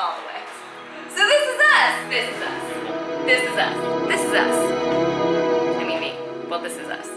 all the way. So this is us. This is us. This is us. This is us. I mean me. Well, this is us.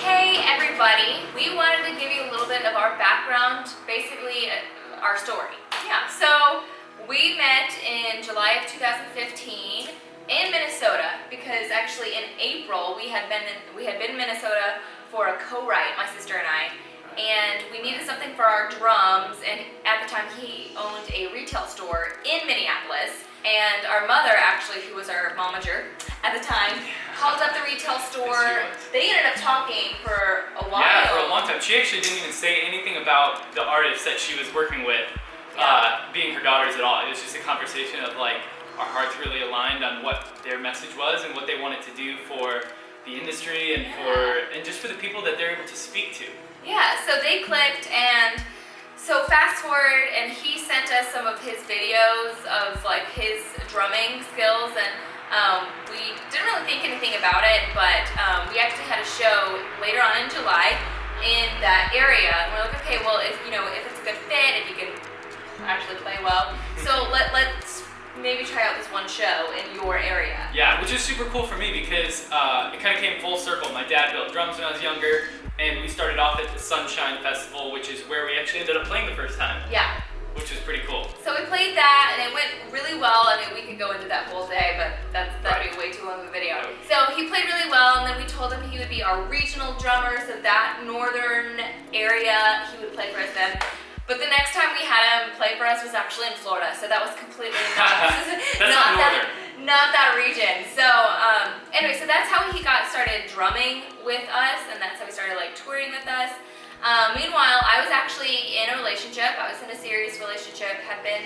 hey everybody. We wanted to give you a little bit of our background, basically uh, our story. Yeah, so we met in July of 2015 in Minnesota because actually in April we had been in, we had been in Minnesota for a co-write, my sister and I, and we needed something for our drums and at the time he owned a retail store in Minneapolis and our mother actually who was our momager at the time called up the retail store they ended up talking for a while yeah for a long time she actually didn't even say anything about the artist that she was working with yeah. uh, being her daughters at all it was just a conversation of like our hearts really aligned on what their message was and what they wanted to do for the industry and yeah. for and just for the people that they're able to speak to. Yeah, so they clicked and so fast forward and he sent us some of his videos of like his drumming skills and um, we didn't really think anything about it but um, we actually had a show later on in July in that area. And we're like okay well if you know if it's a good fit if you can actually play well. So let, let's maybe try out this one show in your area. Yeah, which is super cool for me because uh, it kind of came full circle. My dad built drums when I was younger, and we started off at the Sunshine Festival, which is where we actually ended up playing the first time. Yeah. Which was pretty cool. So we played that, and it went really well. I mean, we could go into that whole day, but that's that'd be way too long of a video. So he played really well, and then we told him he would be our regional drummer, so that northern area, he would play for us then. But the next time we had him play for us was actually in Florida, so that was completely not, not, that, not that region. So um, anyway, so that's how he got started drumming with us, and that's how he started like touring with us. Um, meanwhile, I was actually in a relationship. I was in a serious relationship. Had been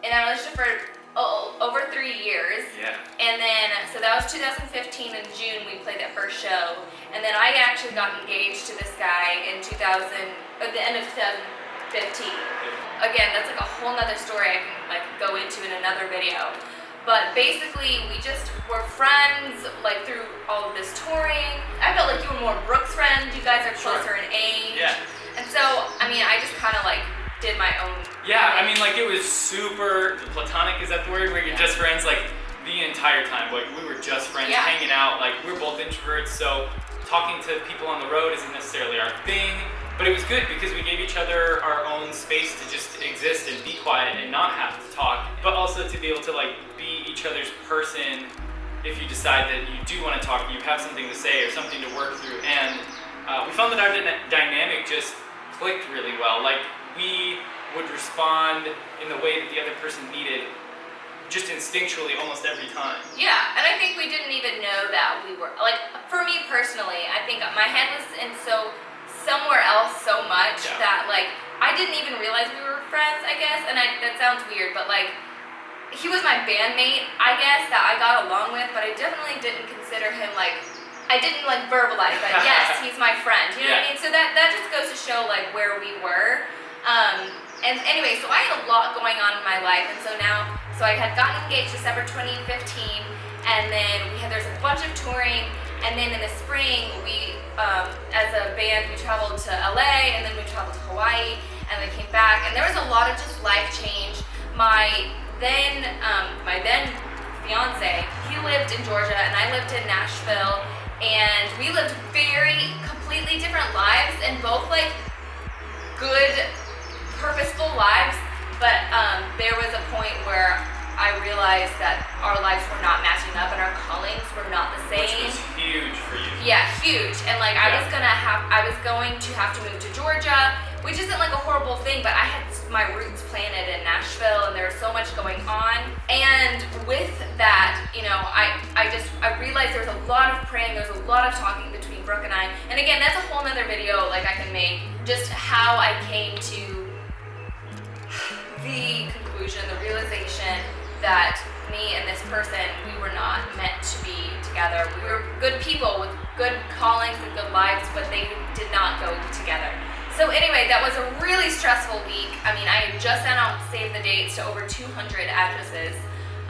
in a relationship for oh, over three years. Yeah. And then, so that was 2015 in June, we played that first show. And then I actually got engaged to this guy in 2000, at the end of 2000. 15. Again, that's like a whole nother story I can like go into in another video. But basically, we just were friends like through all of this touring. I felt like you were more Brooke's friend. You guys are closer sure. in age. Yeah. And so, I mean, I just kind of like did my own. Yeah, thing. I mean, like it was super platonic. Is that the word? Where you're yeah. just friends, like the entire time. Like we were just friends, yeah. hanging out. Like we're both introverts, so talking to people on the road isn't necessarily our thing. But it was good because we gave each other our own space to just exist and be quiet and not have to talk, but also to be able to like be each other's person if you decide that you do want to talk, you have something to say or something to work through. And uh, we found that our dynamic just clicked really well. Like we would respond in the way that the other person needed just instinctually almost every time. Yeah, and I think we didn't even know that we were, like, for me personally, I think my head was in so so much yeah. that like I didn't even realize we were friends, I guess, and I, that sounds weird, but like he was my bandmate, I guess, that I got along with, but I definitely didn't consider him like I didn't like verbalize that. yes, he's my friend. You know yeah. what I mean? So that that just goes to show like where we were. Um, and anyway, so I had a lot going on in my life, and so now, so I had gotten engaged December 2015, and then we had there's a bunch of touring, and then in the spring, we, um, as a band, we traveled to LA and then we traveled to Hawaii and we came back. And there was a lot of just life change. My then, um, my then fiance, he lived in Georgia and I lived in Nashville. And we lived very completely different lives and both like good, purposeful lives. But um, there was a point where I realized that our lives were not matching up and our callings were not the same. Which was huge for you. Yeah, huge. And like yeah. I was gonna have, I was going to have to move to Georgia, which isn't like a horrible thing, but I had my roots planted in Nashville and there was so much going on. And with that, you know, I, I just, I realized there was a lot of praying, there was a lot of talking between Brooke and I. And again, that's a whole nother video like I can make, just how I came to the conclusion, the realization that me and this person, we were not meant to be together. We were good people with good callings and good lives, but they did not go together. So anyway, that was a really stressful week. I mean, I had just sent out save the dates to over 200 addresses.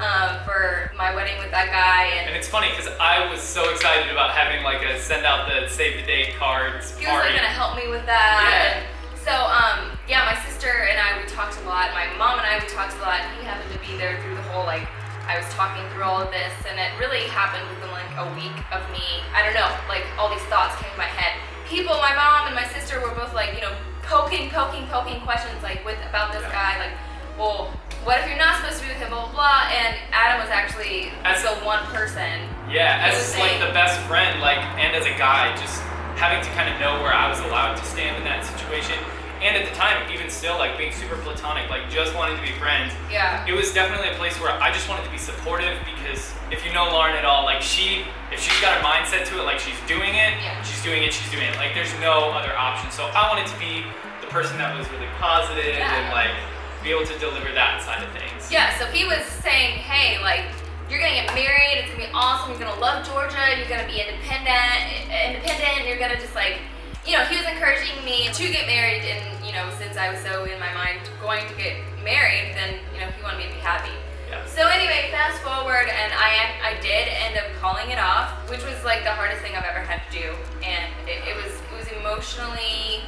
um, for my wedding with that guy. And, and it's funny because I was so excited about having like a send out the save the date cards. He was like gonna help me with that. Yeah. And so um, yeah, my sister and I we talked a lot. My mom and I we talked a lot. He happened to be there through the whole like I was talking through all of this, and it really happened within like a week of me. I don't know, like all these thoughts came to my head. People, my mom and my sister were both like, you know, poking, poking, poking questions like with about this guy, like, well, what if you're not supposed to be with him, blah blah blah. And Adam was actually As- the one person. Yeah, as like the best friend, like, and as a guy, just having to kind of know where I was allowed to stand in that situation. And at the time, even still, like being super platonic, like just wanting to be friends. Yeah. It was definitely a place where I just wanted to be supportive because if you know Lauren at all, like she, if she's got her mindset to it, like she's doing it, Yeah. she's doing it, she's doing it. Like there's no other option. So I wanted to be the person that was really positive Yeah. and like be able to deliver that side of things. Yeah, so he was saying, hey, like, you're gonna get married, it's gonna be awesome, you're gonna love Georgia, you're gonna be independent, independent, you're gonna just like, you know, he was encouraging me to get married, and you know, since I was so in my mind going to get married, then you know, he wanted me to be happy. Yeah. So anyway, fast forward, and I I did end up calling it off, which was like the hardest thing I've ever had to do, and it, it was it was emotionally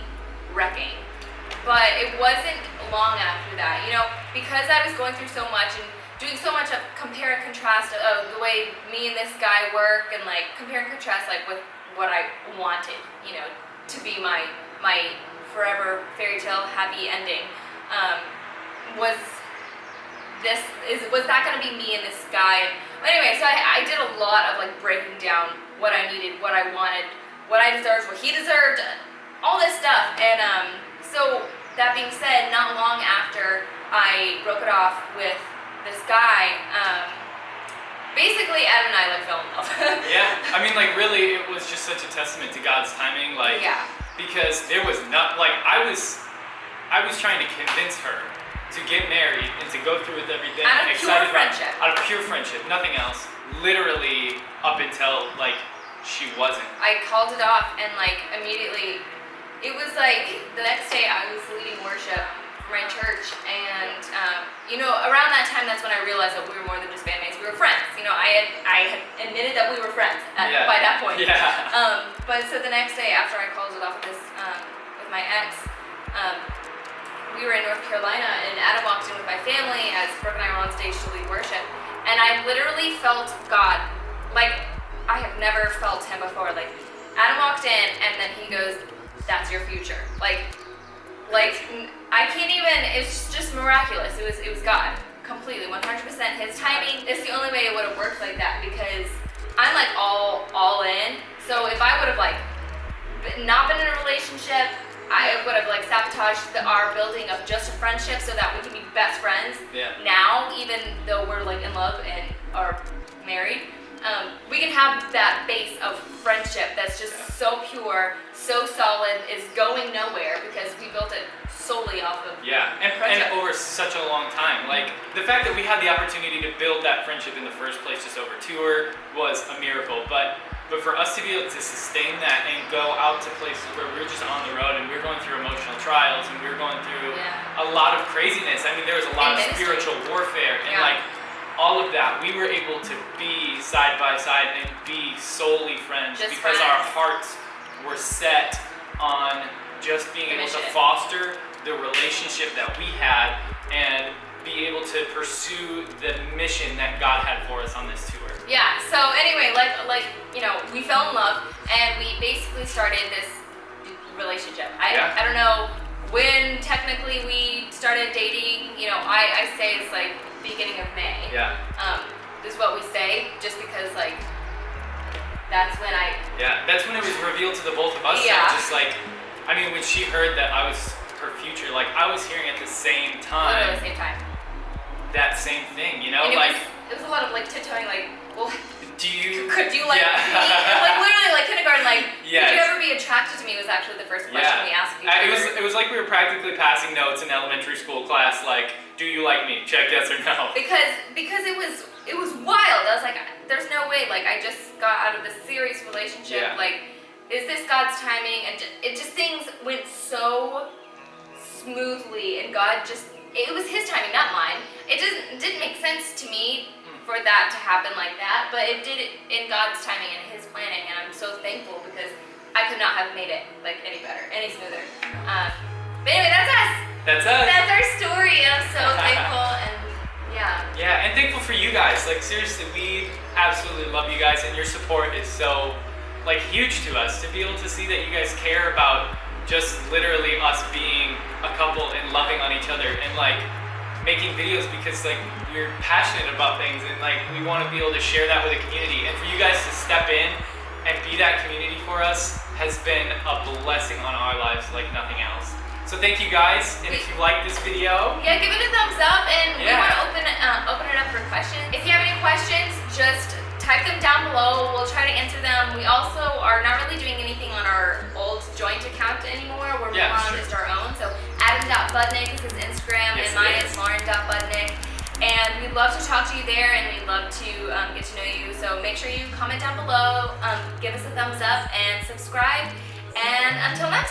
wrecking. But it wasn't long after that, you know, because I was going through so much and doing so much of compare and contrast of the way me and this guy work, and like compare and contrast like with what I wanted, you know, to be my my forever fairy tale happy ending. Um, was this is was that gonna be me and this guy? Anyway, so I, I did a lot of like breaking down what I needed, what I wanted, what I deserved, what he deserved, all this stuff. And um, so that being said, not long after I broke it off with this guy, um, basically Adam and I like fell in love. Yeah, I mean, like, really, it was just such a testament to God's timing. Like, yeah. because there was not like I was, I was trying to convince her to get married and to go through with everything. Out of pure about- friendship. out of pure friendship, nothing else. Literally up until like she wasn't. I called it off and like immediately it was like the next day I was leading worship my church and um, you know around that time that's when I realized that we were more than just bandmates we were friends you know I had I had admitted that we were friends at, Yeah. by that point Yeah. um, but so the next day after I called it off with this um, with my ex um, we were in North Carolina and Adam walked in with my family as Brooke and I were on stage to lead worship and I literally felt God like I have never felt him before like Adam walked in and then he goes that's your future like like I can't even it's just miraculous. It was it was God. Completely 100% his timing it's the only way it would have worked like that because I'm like all all in. So if I would have like not been in a relationship I would have like sabotaged the, our building of just a friendship so that we can be best friends Yeah. now, even though we're like in love and are married, have that base of friendship that's just so pure, so solid, is going nowhere because we built it solely off of. Yeah, and, and over such a long time. Like the fact that we had the opportunity to build that friendship in the first place, just over tour, was a miracle. But but for us to be able to sustain that and go out to places where we're just on the road and we're going through emotional trials and we're going through Yeah. a lot of craziness. I mean, there was a lot of ministry. spiritual warfare and Yeah. like all of that. We were able to be side by side and be solely friends Just because our hearts were set on just being able to foster the relationship that we had and be able to pursue the mission that God had for us on this tour. Yeah. So anyway, like like you know, we fell in love and we basically started this relationship. I Yeah. I don't know when technically we started dating. You know, I I say it's like beginning of May. Yeah, um, is what we say, just because like that's when I yeah. That's when it was revealed to the both of us. Yeah. Just like, I mean, when she heard that I was her future, like I was hearing at the same time at the same time. that same thing. You know, and it like, was it was a lot of like tiptoeing, like, well, do you? could you like yeah. me? like literally like kindergarten, like, could you ever be attracted to me? Was actually the first question Yeah. we asked it was it was like we were practically passing notes in elementary school class. Like, do you like me? Check yes or no. because because it was it was wild. I was like, there's no way. Like I just got out of this serious relationship. Yeah. Like, is this God's timing? And it just things went so smoothly, and God just it was His timing, not mine. It didn't it didn't make sense to me for that to happen like that, but it did it in God's timing and His planning, and I'm so thankful because I could not have made it like any better, any smoother. Um, but anyway, that's us. That's us. That's our story, and I'm so thankful and yeah. Yeah, and thankful for you guys. Like seriously, we absolutely love you guys, and your support is so like huge to us to be able to see that you guys care about just literally us being a couple and loving on each other and like making videos because like we're passionate about things and like we want to be able to share that with the community and for you guys to step in and be that community for us has been a blessing on our lives like nothing else. So thank you guys, and if you like this video, yeah, give it a thumbs up, and Yeah. we want to open uh, open it up for questions. If you have any questions, just type them down below. We'll try to answer them. We also are not really doing anything on our old joint account anymore. We're Yeah, on just our own. So Adam.budnick is his and we'd love to talk to you there and we'd love to um, get to know you. So make sure you comment down below, um, give us a thumbs up, and subscribe. And until next